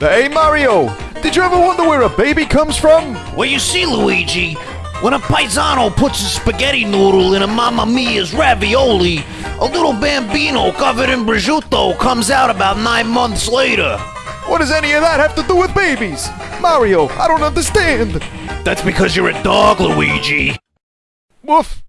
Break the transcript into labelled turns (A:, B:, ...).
A: Hey Mario, did you ever wonder where a baby comes from?
B: Well, you see, Luigi, when a paisano puts a spaghetti noodle in a Mamma Mia's ravioli, a little bambino covered in prosciutto comes out about nine months later.
A: What does any of that have to do with babies? Mario, I don't understand.
B: That's because you're a dog, Luigi.
A: Woof.